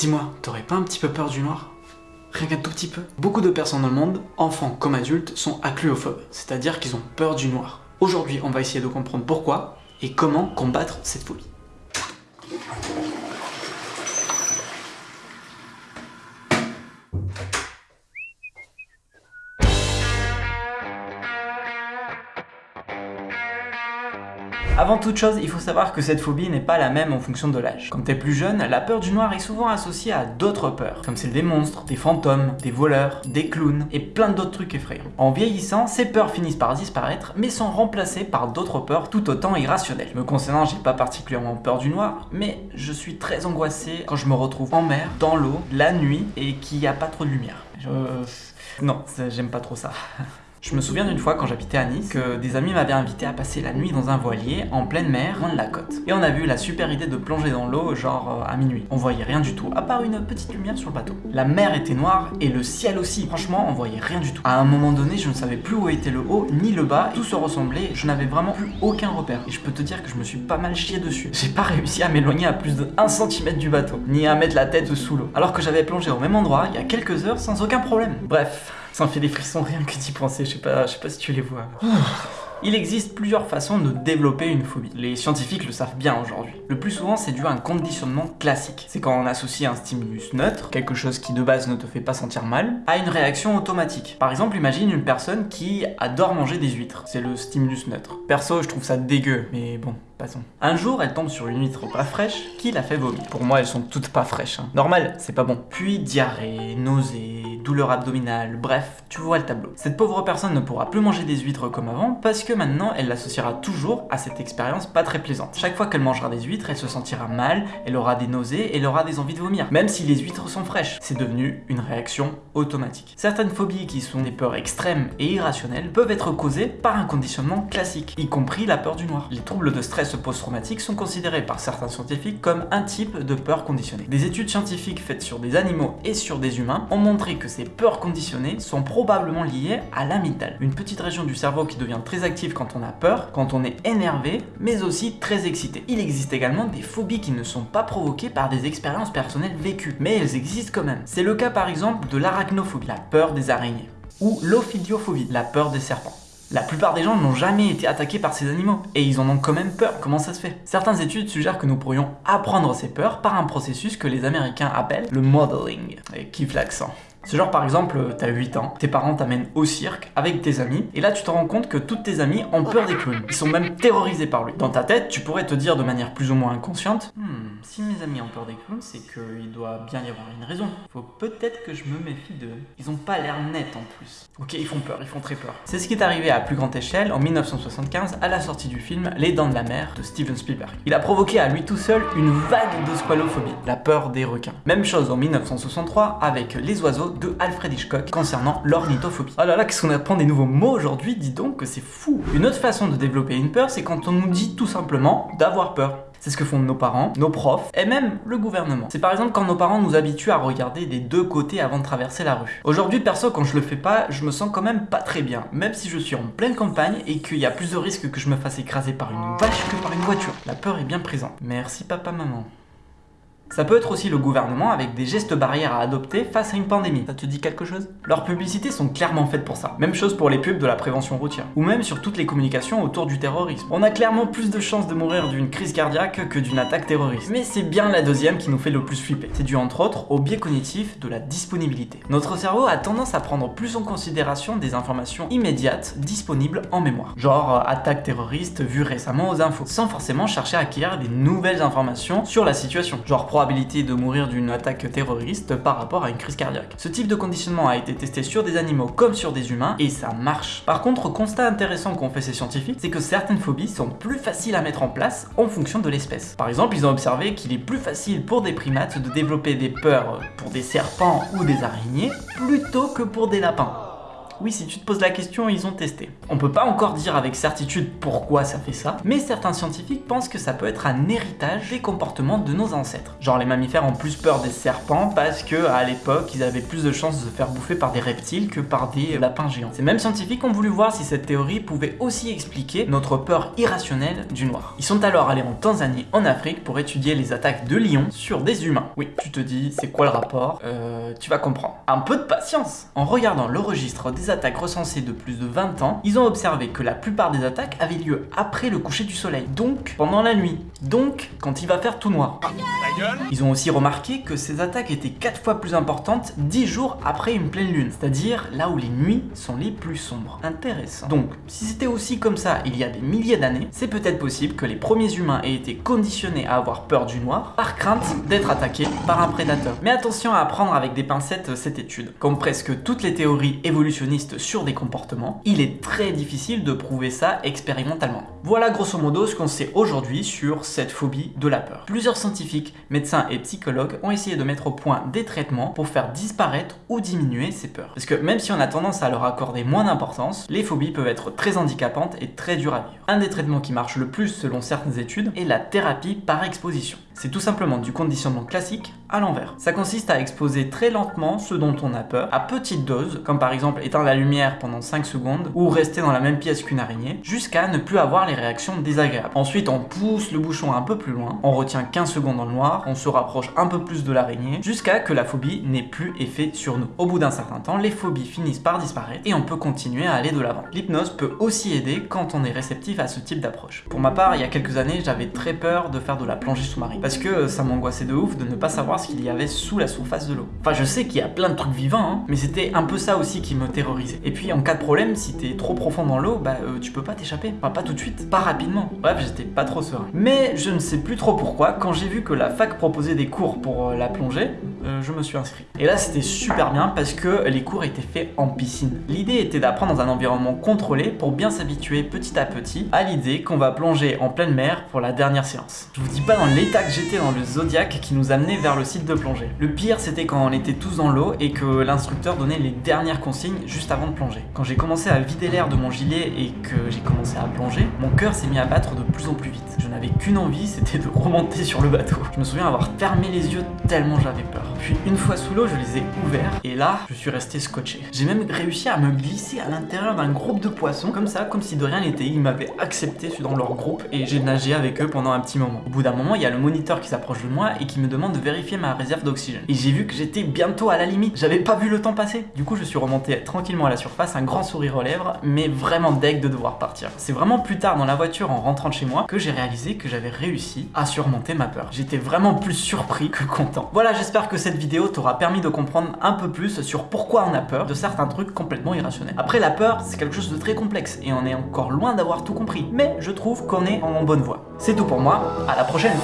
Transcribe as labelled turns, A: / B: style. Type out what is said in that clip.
A: Dis-moi, t'aurais pas un petit peu peur du noir? Rien qu'un tout petit peu Beaucoup de personnes dans le monde, enfants comme adultes, sont accluophobes, c'est-à-dire qu'ils ont peur du noir. Aujourd'hui, on va essayer de comprendre pourquoi et comment combattre cette phobie. Avant toute chose, il faut savoir que cette phobie n'est pas la même en fonction de l'âge. Quand t'es plus jeune, la peur du noir est souvent associée à d'autres peurs, comme celle des monstres, des fantômes, des voleurs, des clowns et plein d'autres trucs effrayants. En vieillissant, ces peurs finissent par disparaître, mais sont remplacées par d'autres peurs tout autant irrationnelles. Me concernant, j'ai pas particulièrement peur du noir, mais je suis très angoissé quand je me retrouve en mer, dans l'eau, la nuit et qu'il n'y a pas trop de lumière. Je... Non, j'aime pas trop ça. Je me souviens d'une fois quand j'habitais à Nice que des amis m'avaient invité à passer la nuit dans un voilier en pleine mer, loin de la côte. Et on a vu la super idée de plonger dans l'eau genre euh, à minuit. On voyait rien du tout, à part une petite lumière sur le bateau. La mer était noire et le ciel aussi. Franchement, on voyait rien du tout. À un moment donné, je ne savais plus où était le haut ni le bas, tout se ressemblait, je n'avais vraiment plus aucun repère. Et je peux te dire que je me suis pas mal chié dessus. J'ai pas réussi à m'éloigner à plus de 1 cm du bateau, ni à mettre la tête sous l'eau. Alors que j'avais plongé au même endroit il y a quelques heures sans aucun problème. Bref, ça me fait des frissons rien que d'y penser, je sais pas, je sais pas si tu les vois. Il existe plusieurs façons de développer une phobie. Les scientifiques le savent bien aujourd'hui. Le plus souvent, c'est dû à un conditionnement classique. C'est quand on associe un stimulus neutre, quelque chose qui de base ne te fait pas sentir mal, à une réaction automatique. Par exemple, imagine une personne qui adore manger des huîtres. C'est le stimulus neutre. Perso, je trouve ça dégueu, mais bon, passons. Un jour, elle tombe sur une huître pas fraîche qui la fait vomir. Pour moi, elles sont toutes pas fraîches. Hein. Normal, c'est pas bon. Puis diarrhée, nausée, douleur abdominale, bref, tu vois le tableau. Cette pauvre personne ne pourra plus manger des huîtres comme avant parce que maintenant elle l'associera toujours à cette expérience pas très plaisante. Chaque fois qu'elle mangera des huîtres, elle se sentira mal, elle aura des nausées elle aura des envies de vomir, même si les huîtres sont fraîches. C'est devenu une réaction automatique. Certaines phobies qui sont des peurs extrêmes et irrationnelles peuvent être causées par un conditionnement classique, y compris la peur du noir. Les troubles de stress post-traumatique sont considérés par certains scientifiques comme un type de peur conditionnée. Des études scientifiques faites sur des animaux et sur des humains ont montré que ces peurs conditionnées sont probablement liées à l'amygdale, une petite région du cerveau qui devient très active quand on a peur, quand on est énervé, mais aussi très excité. Il existe également des phobies qui ne sont pas provoquées par des expériences personnelles vécues, mais elles existent quand même. C'est le cas par exemple de l'arachnophobie, la peur des araignées, ou l'ophidiophobie, la peur des serpents. La plupart des gens n'ont jamais été attaqués par ces animaux, et ils en ont quand même peur, comment ça se fait? Certaines études suggèrent que nous pourrions apprendre ces peurs par un processus que les américains appellent le modeling, et kiffe l'accent. Ce genre par exemple, t'as 8 ans, tes parents t'amènent au cirque avec tes amis, et là tu te rends compte que toutes tes amies ont peur des clowns. Ils sont même terrorisés par lui. Dans ta tête, tu pourrais te dire de manière plus ou moins inconsciente, hmm, si mes amis ont peur des clowns, c'est qu'il doit bien y avoir une raison. Faut peut-être que je me méfie d'eux. Ils ont pas l'air nets en plus. Ok, ils font peur, ils font très peur. C'est ce qui est arrivé à plus grande échelle en 1975 à la sortie du film Les Dents de la Mer de Steven Spielberg. Il a provoqué à lui tout seul une vague de squalophobie, la peur des requins. Même chose en 1963 avec Les Oiseaux de Alfred Hitchcock concernant l'ornithophobie. Oh là là, qu'est-ce qu'on apprend des nouveaux mots aujourd'hui, dis donc que c'est fou Une autre façon de développer une peur, c'est quand on nous dit tout simplement d'avoir peur. C'est ce que font nos parents, nos profs et même le gouvernement. C'est par exemple quand nos parents nous habituent à regarder des deux côtés avant de traverser la rue. Aujourd'hui, perso, quand je le fais pas, je me sens quand même pas très bien, même si je suis en pleine campagne et qu'il y a plus de risques que je me fasse écraser par une vache que par une voiture. La peur est bien présente. Merci papa, maman. Ça peut être aussi le gouvernement avec des gestes barrières à adopter face à une pandémie. Ça te dit quelque chose? Leurs publicités sont clairement faites pour ça. Même chose pour les pubs de la prévention routière. Ou même sur toutes les communications autour du terrorisme. On a clairement plus de chances de mourir d'une crise cardiaque que d'une attaque terroriste. Mais c'est bien la deuxième qui nous fait le plus flipper. C'est dû entre autres au biais cognitif de la disponibilité. Notre cerveau a tendance à prendre plus en considération des informations immédiates disponibles en mémoire. Genre euh, attaque terroriste vue récemment aux infos. Sans forcément chercher à acquérir des nouvelles informations sur la situation. Genre de mourir d'une attaque terroriste par rapport à une crise cardiaque. Ce type de conditionnement a été testé sur des animaux comme sur des humains et ça marche. Par contre, constat intéressant qu'ont fait ces scientifiques, c'est que certaines phobies sont plus faciles à mettre en place en fonction de l'espèce. Par exemple, ils ont observé qu'il est plus facile pour des primates de développer des peurs pour des serpents ou des araignées plutôt que pour des lapins. Oui, si tu te poses la question, ils ont testé. On peut pas encore dire avec certitude pourquoi ça fait ça, mais certains scientifiques pensent que ça peut être un héritage des comportements de nos ancêtres. Genre les mammifères ont plus peur des serpents parce que à l'époque, ils avaient plus de chances de se faire bouffer par des reptiles que par des lapins géants. Ces mêmes scientifiques ont voulu voir si cette théorie pouvait aussi expliquer notre peur irrationnelle du noir. Ils sont alors allés en Tanzanie, en Afrique, pour étudier les attaques de lions sur des humains. Oui, tu te dis, c'est quoi le rapport? Euh, tu vas comprendre. Un peu de patience En regardant le registre des attaques recensées de plus de 20 ans, ils ont observé que la plupart des attaques avaient lieu après le coucher du soleil, donc pendant la nuit, donc quand il va faire tout noir. Ils ont aussi remarqué que ces attaques étaient 4 fois plus importantes 10 jours après une pleine lune, c'est-à-dire là où les nuits sont les plus sombres. Intéressant. Donc, si c'était aussi comme ça il y a des milliers d'années, c'est peut-être possible que les premiers humains aient été conditionnés à avoir peur du noir par crainte d'être attaqués par un prédateur. Mais attention à prendre avec des pincettes cette étude. Comme presque toutes les théories évolutionnistes sur des comportements, il est très difficile de prouver ça expérimentalement. Voilà grosso modo ce qu'on sait aujourd'hui sur cette phobie de la peur. Plusieurs scientifiques, médecins et psychologues ont essayé de mettre au point des traitements pour faire disparaître ou diminuer ces peurs. Parce que même si on a tendance à leur accorder moins d'importance, les phobies peuvent être très handicapantes et très dures à vivre. Un des traitements qui marche le plus selon certaines études est la thérapie par exposition. C'est tout simplement du conditionnement classique à l'envers. Ça consiste à exposer très lentement ce dont on a peur, à petite dose, comme par exemple éteindre la lumière pendant 5 secondes ou rester dans la même pièce qu'une araignée, jusqu'à ne plus avoir réactions désagréables. Ensuite, on pousse le bouchon un peu plus loin, on retient 15 secondes dans le noir, on se rapproche un peu plus de l'araignée, jusqu'à que la phobie n'ait plus effet sur nous. Au bout d'un certain temps, les phobies finissent par disparaître et on peut continuer à aller de l'avant. L'hypnose peut aussi aider quand on est réceptif à ce type d'approche. Pour ma part, il y a quelques années, j'avais très peur de faire de la plongée sous-marine parce que ça m'angoissait de ouf de ne pas savoir ce qu'il y avait sous la surface de l'eau. Enfin, je sais qu'il y a plein de trucs vivants, hein, mais c'était un peu ça aussi qui me terrorisait. Et puis, en cas de problème, si t'es trop profond dans l'eau, bah euh, tu peux pas t'échapper. Enfin, pas tout de suite, pas rapidement. Bref, j'étais pas trop serein. Mais je ne sais plus trop pourquoi, quand j'ai vu que la fac proposait des cours pour euh, la plongée, euh, je me suis inscrit. Et là, c'était super bien parce que les cours étaient faits en piscine. L'idée était d'apprendre dans un environnement contrôlé pour bien s'habituer petit à petit à l'idée qu'on va plonger en pleine mer pour la dernière séance. Je vous dis pas dans l'état que j'étais dans le Zodiac qui nous amenait vers le site de plongée. Le pire, c'était quand on était tous dans l'eau et que l'instructeur donnait les dernières consignes juste avant de plonger. Quand j'ai commencé à vider l'air de mon gilet et que j'ai commencé à plonger, mon cœur s'est mis à battre de plus en plus vite. Je n'avais qu'une envie, c'était de remonter sur le bateau. Je me souviens avoir fermé les yeux tellement j'avais peur. Puis une fois sous l'eau, je les ai ouverts et là, je suis resté scotché. J'ai même réussi à me glisser à l'intérieur d'un groupe de poissons, comme ça, comme si de rien n'était. Ils m'avaient accepté dans leur groupe et j'ai nagé avec eux pendant un petit moment. Au bout d'un moment, il y a le moniteur qui s'approche de moi et qui me demande de vérifier ma réserve d'oxygène. Et j'ai vu que j'étais bientôt à la limite. J'avais pas vu le temps passer. Du coup, je suis remonté tranquillement à la surface, un grand sourire aux lèvres, mais vraiment deg de devoir partir. C'est vraiment plus tard dans la voiture en rentrant de chez moi que j'ai réalisé que j'avais réussi à surmonter ma peur. J'étais vraiment plus surpris que content. Voilà, j'espère que cette vidéo t'aura permis de comprendre un peu plus sur pourquoi on a peur de certains trucs complètement irrationnels. Après, la peur, c'est quelque chose de très complexe et on est encore loin d'avoir tout compris. Mais je trouve qu'on est en bonne voie. C'est tout pour moi, à la prochaine